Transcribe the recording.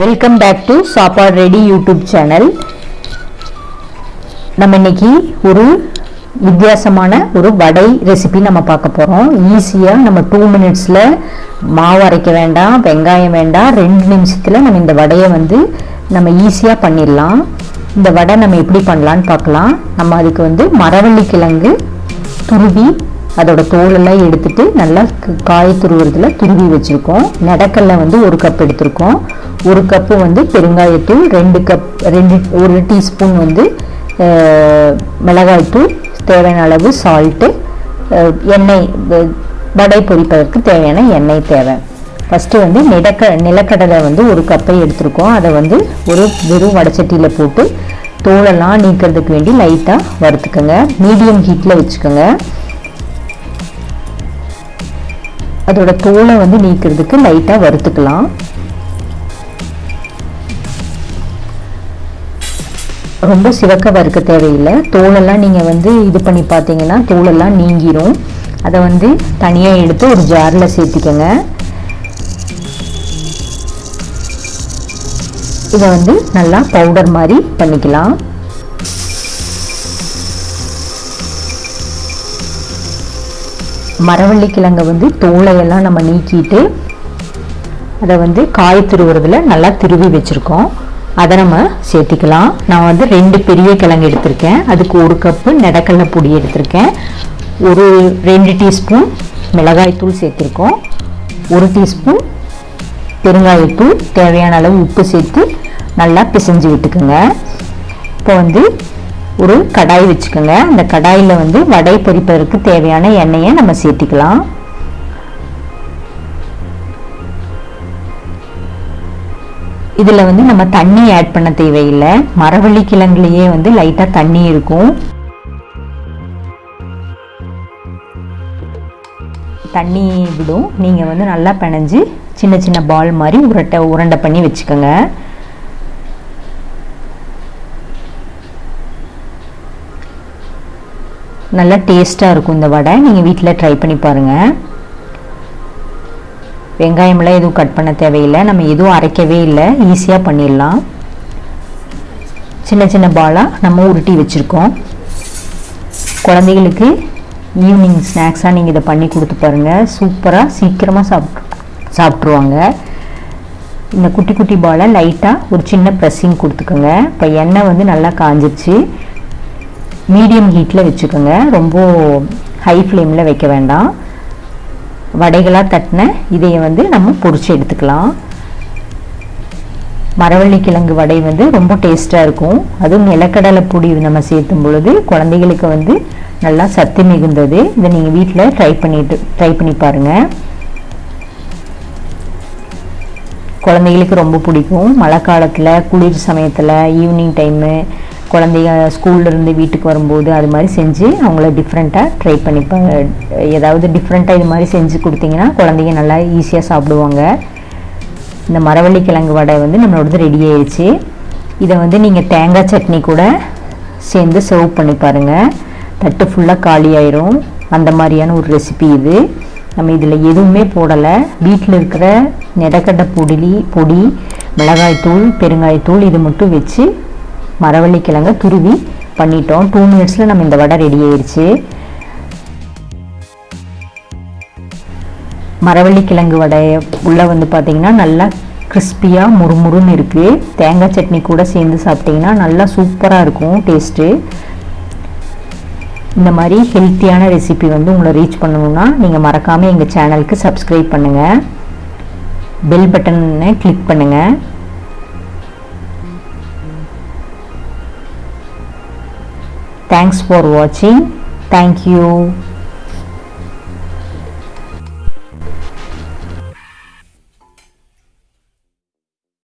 Welcome back to சாப்பாடு ready YouTube channel நம்ம இன்னைக்கு ஒரு வித்தியாசமான ஒரு வடை ரெசிபி நம்ம பார்க்க போகிறோம் ஈஸியாக நம்ம டூ மினிட்ஸில் மாவு அரைக்க வேண்டாம் வெங்காயம் வேண்டாம் ரெண்டு நிமிஷத்தில் நம்ம இந்த வடையை வந்து நம்ம ஈஸியாக பண்ணிடலாம். இந்த வடை நம்ம எப்படி பண்ணலான்னு பார்க்கலாம். நம்ம அதுக்கு வந்து மரவள்ளி கிழங்கு துருவி அதோட தோலெல்லாம் எடுத்துட்டு நல்லா காய துருவுறதுல துருவி வச்சுருக்கோம். நடக்கல்ல வந்து ஒரு கப் எடுத்திருக்கோம். ஒரு கப்பு வந்து பெருங்காயத்தூள் ரெண்டு கப் ரெண்டு ஒரு டீஸ்பூன் வந்து மிளகாய்த்தூள் தேவையான அளவு சால்ட்டு எண்ணெய் வடை பொரிப்பதற்கு தேவையான எண்ணெய் தேவை. ஃபஸ்ட்டு வந்து நிலக்க நிலக்கடலை வந்து ஒரு கப்பை எடுத்திருக்கோம். அதை வந்து ஒரு வெறும் வடச்சட்டியில் போட்டு தோலெல்லாம் நீக்கிறதுக்கு வேண்டி லைட்டாக வறுத்துக்கோங்க. மீடியம் ஹீட்டில் வச்சுக்கோங்க. அதோட தோலை வந்து நீக்கிறதுக்கு லைட்டாக வறுத்துக்கலாம். ரொம்ப சிவக்க வறுக்க தேவையில்லை. தோலெல்லாம் நீங்கள் வந்து இது பண்ணி பார்த்தீங்கன்னா தோலெல்லாம் நீங்கிரும். அதை வந்து தனியாக எடுத்து ஒரு ஜாரில் சேர்த்திக்கோங்க. இதை வந்து நல்லா பவுடர் மாதிரி பண்ணிக்கலாம். மரவள்ளி கிழங்கை வந்து தோலையெல்லாம் நம்ம நீக்கிட்டு அதை வந்து காய் திருவுறதில் நல்லா திருவி வச்சுருக்கோம். அதை நம்ம சேர்த்திக்கலாம். நான் வந்து ரெண்டு பெரிய கிழங்கு எடுத்திருக்கேன். அதுக்கு ஒரு கப்பு நெடக்கடலை பொடி எடுத்திருக்கேன். ஒரு ரெண்டு டீஸ்பூன் மிளகாய்த்தூள் சேர்த்துருக்கோம். ஒரு டீஸ்பூன் பெருங்காயத்தூள் தேவையான அளவு உப்பு சேர்த்து நல்லா பிசைஞ்சு விட்டுக்குங்க. இப்போ வந்து ஒரு கடாய் வச்சுக்கோங்க. அந்த கடாயில் வந்து வடை பொரிப்பதற்கு தேவையான எண்ணெயை நம்ம சேர்த்திக்கலாம். இதில் வந்து நம்ம தண்ணி ஆட் பண்ண தேவையில்லை. மரவள்ளி கிழங்குலேயே வந்து லைட்டாக தண்ணி இருக்கும். தண்ணி விடும். நீங்கள் வந்து நல்லா பிணைஞ்சு சின்ன சின்ன பால் மாதிரி உருட்டை உருண்டை பண்ணி வச்சுக்கோங்க. நல்லா டேஸ்ட்டாக இருக்கும் இந்த வடை. நீங்கள் வீட்டில் ட்ரை பண்ணி பாருங்கள் வெங்காயமெல்லாம் எதுவும் கட் பண்ண தேவையில்லை. நம்ம எதுவும் அரைக்கவே இல்லை. ஈஸியாக பண்ணிடலாம். சின்ன சின்ன பாலாக நம்ம உருட்டி வச்சுருக்கோம். குழந்தைகளுக்கு ஈவினிங் ஸ்நாக்ஸாக நீங்கள் இதை பண்ணி கொடுத்து பாருங்கள் சூப்பராக சீக்கிரமாக சாப்பிட்டு சாப்பிட்ருவாங்க இந்த குட்டி குட்டி பாலை லைட்டாக ஒரு சின்ன ப்ரெஸ்ஸிங் கொடுத்துக்கோங்க. இப்போ எண்ணெய் வந்து நல்லா காஞ்சிருச்சு. மீடியம் ஹீட்டில் வச்சுக்கோங்க. ரொம்ப ஹை ஃப்ளேமில் வைக்க வேண்டாம். வடைகளாக தட்டின இதையை வந்து நம்ம பொரிச்சு எடுத்துக்கலாம். மரவள்ளி கிழங்கு வடை வந்து ரொம்ப டேஸ்ட்டாக இருக்கும். அதுவும் நிலக்கடலை பொடி நம்ம சேர்த்தும் பொழுது குழந்தைகளுக்கு வந்து நல்லா சத்து மிகுந்தது. இதை நீங்கள் வீட்டில் ட்ரை பண்ணிட்டு ட்ரை பண்ணி பாருங்கள் குழந்தைகளுக்கு ரொம்ப பிடிக்கும். மழை காலத்தில் குளிர் சமயத்தில் ஈவினிங் டைமு குழந்தைங்க ஸ்கூல்லேருந்து வீட்டுக்கு வரும்போது அது மாதிரி செஞ்சு அவங்கள டிஃப்ரெண்ட்டாக ட்ரை பண்ணிப்பாங்க ஏதாவது டிஃப்ரெண்ட்டாக இது மாதிரி செஞ்சு கொடுத்தீங்கன்னா குழந்தைங்க நல்லா ஈஸியாக சாப்பிடுவாங்க. இந்த மரவள்ளி கிழங்கு வடை வந்து நம்மளோடது ரெடி ஆயிடுச்சு இதை வந்து நீங்கள் தேங்காய் சட்னி கூட சேர்ந்து சர்வ் பண்ணி பாருங்கள் தட்டு ஃபுல்லாக காலி ஆயிரும். அந்த மாதிரியான ஒரு ரெசிபி இது. நம்ம இதில் எதுவுமே போடலை. வீட்டில் இருக்கிற நெடக்கடலை பொடி பொடி மிளகாய்த்தூள் பெருங்காயத்தூள் இது மட்டும் வச்சு மரவள்ளிக்கிழங்க துருவி பண்ணிட்டோம். டூ மினிட்ஸில் நம்ம இந்த வடை ரெடி ஆயிடுச்சு மரவள்ளி கிழங்கு வடை உள்ளே வந்து பார்த்தீங்கன்னா நல்லா கிறிஸ்பியாக முறுமுறுன்னு இருக்குது தேங்காய் சட்னி கூட சேர்ந்து சாப்பிட்டிங்கன்னா நல்லா சூப்பராக இருக்கும் டேஸ்ட்டு இந்த மாதிரி ஹெல்த்தியான ரெசிபி வந்து உங்களை ரீச் பண்ணணும்னா நீங்கள் மறக்காமல் எங்கள் சேனலுக்கு சப்ஸ்கிரைப் பண்ணுங்கள் பெல் பட்டனை கிளிக் பண்ணுங்கள் Thanks for watching. Thank you.